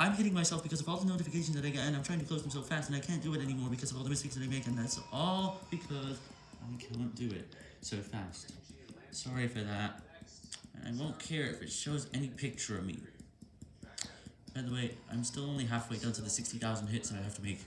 I'm hitting myself because of all the notifications that I get, and I'm trying to close them so fast, and I can't do it anymore because of all the mistakes that I make, and that's all because I can't do it so fast. Sorry for that. And I won't care if it shows any picture of me. By the way, I'm still only halfway down to the 60,000 hits that I have to make.